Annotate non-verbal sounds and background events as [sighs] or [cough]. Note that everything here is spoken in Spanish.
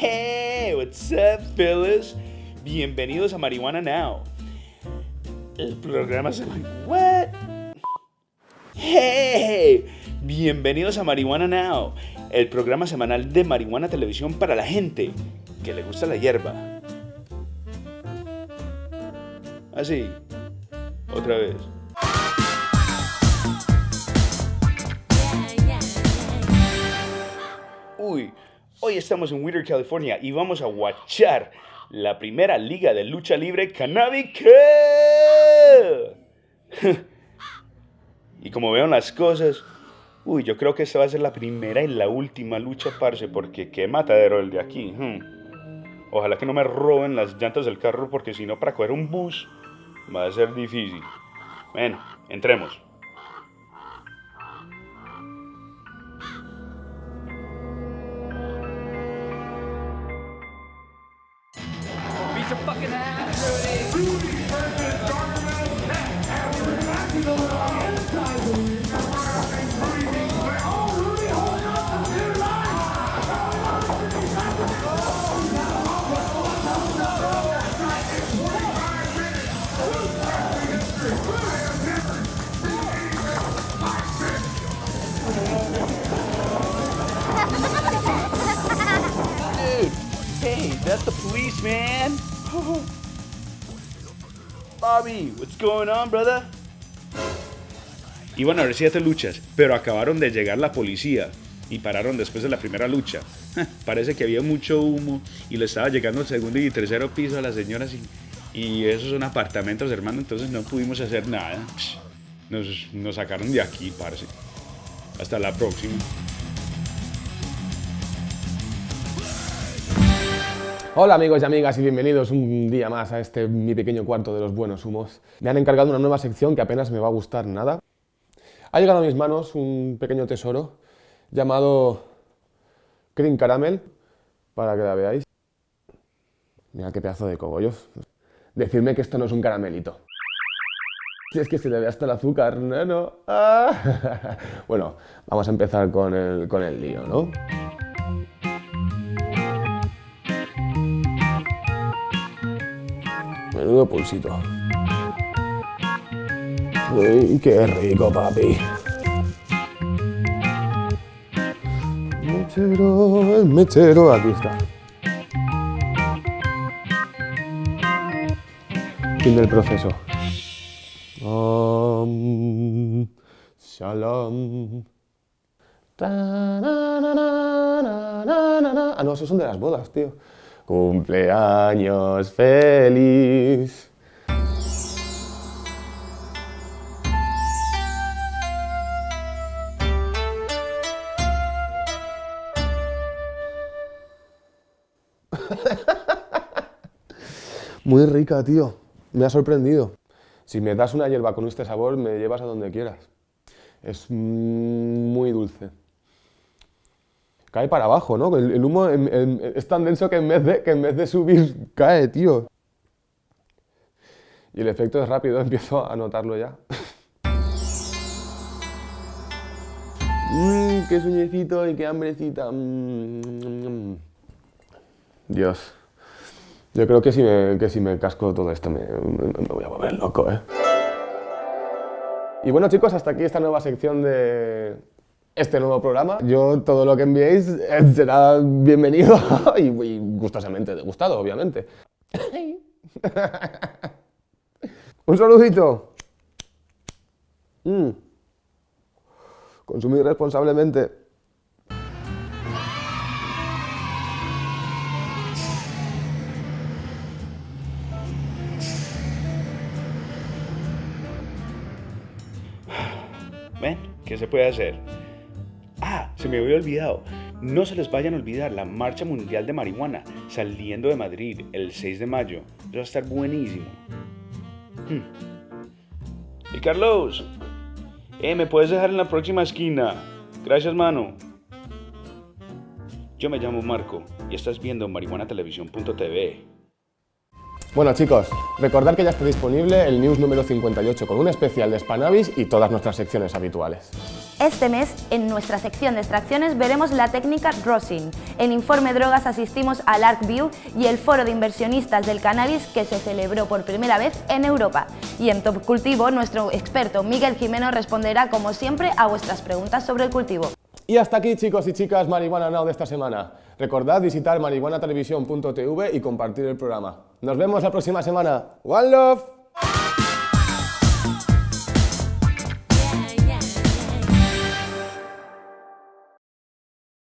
Hey, what's up, fellas? Bienvenidos a Marihuana Now. El programa se What? Hey, bienvenidos a Marihuana Now, el programa semanal de Marihuana Televisión para la gente que le gusta la hierba. Así, otra vez. Uy, hoy estamos en Whittier, California y vamos a watchar la primera liga de lucha libre canábica. [laughs] y como veo las cosas, uy, yo creo que esta va a ser la primera y la última lucha, parce, porque qué matadero el de aquí. hmm. Ojalá que no me roben las llantas del carro porque si no para coger un bus va a ser difícil. Bueno, entremos. Get your fucking ass, Rudy. Rudy versus Metal And we're back to the little Dude, hey, that's the police, man. Bobby, what's going on, brother? Iban a ver siete luchas, pero acabaron de llegar la policía y pararon después de la primera lucha. Parece que había mucho humo y le estaba llegando el segundo y tercero piso a las señoras y, y esos son apartamentos, hermano, entonces no pudimos hacer nada. Nos, nos sacaron de aquí, parce. Hasta la próxima. Hola amigos y amigas y bienvenidos un día más a este mi pequeño cuarto de los buenos humos. Me han encargado una nueva sección que apenas me va a gustar nada. Ha llegado a mis manos un pequeño tesoro llamado Cream Caramel, para que la veáis. Mira qué pedazo de cogollos. Decidme que esto no es un caramelito. Si es que se le ve hasta el azúcar, no, no. Ah. [laughs] Bueno, vamos a empezar con el, con el lío, ¿no? Menudo pulsito. Uy, qué rico, papi. Mechero, el mechero, aquí está. Fin del proceso. Om, shalom. Ah, no, esos son de las bodas, tío. Cumpleaños feliz. [laughs] Muy rica, tío. Me ha sorprendido. Si me das una hierba con este sabor, me llevas a donde quieras. Es muy dulce. Cae para abajo, ¿no? El, humo es tan denso que en, vez de, que en vez de subir, cae, tío. Y el efecto es rápido, [laughs] empiezo a notarlo ya. Mmm, qué sueñecito y qué hambrecita. Mm, Dios. Yo creo que si me, que si me casco todo esto me- me voy a volver loco, ¿eh? Y bueno chicos, hasta aquí esta nueva sección de este nuevo programa. Yo todo lo que enviéis eh, será bienvenido [laughs] y, y gustosamente degustado, obviamente. [laughs] Un saludito. Mm. Consumir responsablemente. [sighs] ¿Ven? ¿Qué se puede hacer? Se me había olvidado. No se les vayan a olvidar la Marcha Mundial de Marihuana saliendo de Madrid el 6 de mayo. Eso va a estar buenísimo. Hmm. Y Carlos, eh, ¿me puedes dejar en la próxima esquina? Gracias, mano. Yo me llamo Marco y estás viendo marihuanatelevisión.tv. Bueno chicos, recordad que ya está disponible el news número 58 con un especial de Spanavis y todas nuestras secciones habituales. Este mes, en nuestra sección de extracciones, veremos la técnica Rosin. En Informe Drogas asistimos al ArcView y el foro de inversionistas del cannabis que se celebró por primera vez en Europa. Y en Top Cultivo, nuestro experto Miguel Jimeno responderá, como siempre, a vuestras preguntas sobre el cultivo. Y hasta aquí chicos y chicas Marihuana Now de esta semana. Recordad visitar marihuanatelevisión.tv y compartir el programa. Nos vemos la próxima semana. One Love.